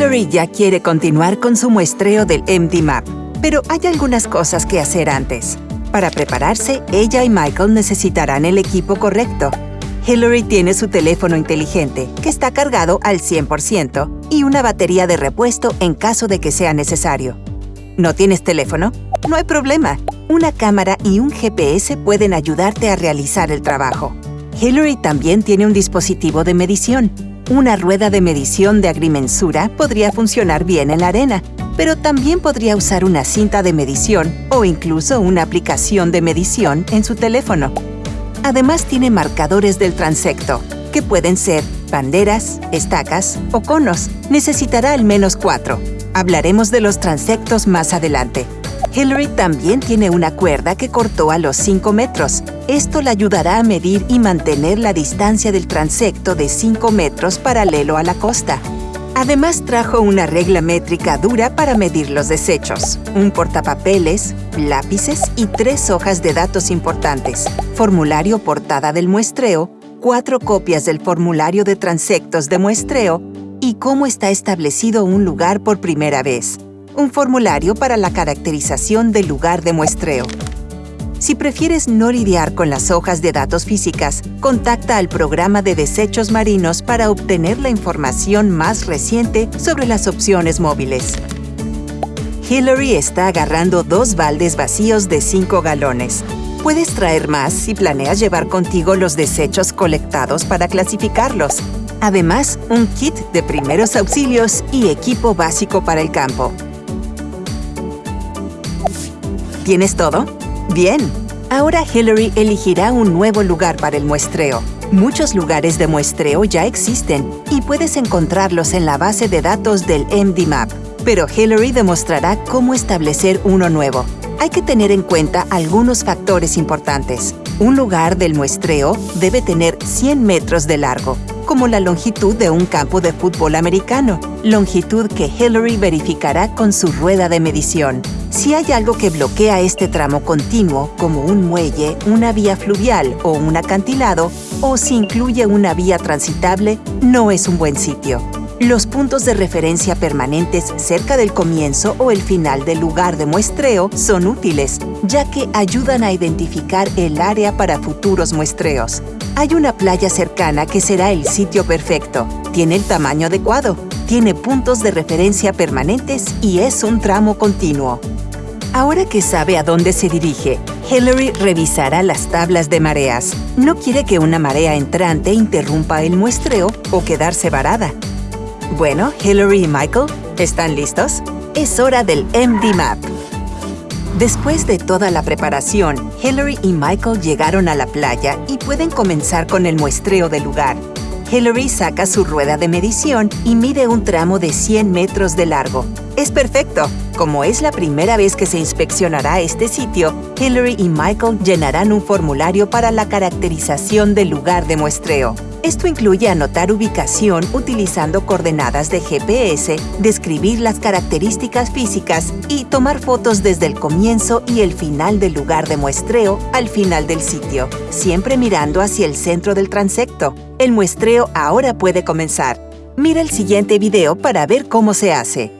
Hillary ya quiere continuar con su muestreo del MD-Map, pero hay algunas cosas que hacer antes. Para prepararse, ella y Michael necesitarán el equipo correcto. Hillary tiene su teléfono inteligente, que está cargado al 100%, y una batería de repuesto en caso de que sea necesario. ¿No tienes teléfono? No hay problema. Una cámara y un GPS pueden ayudarte a realizar el trabajo. Hillary también tiene un dispositivo de medición. Una rueda de medición de agrimensura podría funcionar bien en la arena, pero también podría usar una cinta de medición o incluso una aplicación de medición en su teléfono. Además tiene marcadores del transecto, que pueden ser banderas, estacas o conos. Necesitará al menos cuatro. Hablaremos de los transectos más adelante. Hillary también tiene una cuerda que cortó a los 5 metros. Esto le ayudará a medir y mantener la distancia del transecto de 5 metros paralelo a la costa. Además trajo una regla métrica dura para medir los desechos, un portapapeles, lápices y tres hojas de datos importantes, formulario portada del muestreo, cuatro copias del formulario de transectos de muestreo y cómo está establecido un lugar por primera vez, un formulario para la caracterización del lugar de muestreo. Si prefieres no lidiar con las hojas de datos físicas, contacta al programa de desechos marinos para obtener la información más reciente sobre las opciones móviles. Hillary está agarrando dos baldes vacíos de 5 galones. Puedes traer más si planeas llevar contigo los desechos colectados para clasificarlos. Además, un kit de primeros auxilios y equipo básico para el campo. ¿Tienes todo? Bien, ahora Hillary elegirá un nuevo lugar para el muestreo. Muchos lugares de muestreo ya existen y puedes encontrarlos en la base de datos del MDMAP, pero Hillary demostrará cómo establecer uno nuevo. Hay que tener en cuenta algunos factores importantes. Un lugar del muestreo debe tener 100 metros de largo, como la longitud de un campo de fútbol americano, longitud que Hillary verificará con su rueda de medición. Si hay algo que bloquea este tramo continuo, como un muelle, una vía fluvial o un acantilado, o si incluye una vía transitable, no es un buen sitio. Los puntos de referencia permanentes cerca del comienzo o el final del lugar de muestreo son útiles, ya que ayudan a identificar el área para futuros muestreos. Hay una playa cercana que será el sitio perfecto. Tiene el tamaño adecuado, tiene puntos de referencia permanentes y es un tramo continuo. Ahora que sabe a dónde se dirige, Hillary revisará las tablas de mareas. No quiere que una marea entrante interrumpa el muestreo o quedarse varada. Bueno, Hillary y Michael, ¿están listos? Es hora del MD Map. Después de toda la preparación, Hillary y Michael llegaron a la playa y pueden comenzar con el muestreo del lugar. Hillary saca su rueda de medición y mide un tramo de 100 metros de largo. Es perfecto. Como es la primera vez que se inspeccionará este sitio, Hillary y Michael llenarán un formulario para la caracterización del lugar de muestreo. Esto incluye anotar ubicación utilizando coordenadas de GPS, describir las características físicas y tomar fotos desde el comienzo y el final del lugar de muestreo al final del sitio, siempre mirando hacia el centro del transecto. El muestreo ahora puede comenzar. Mira el siguiente video para ver cómo se hace.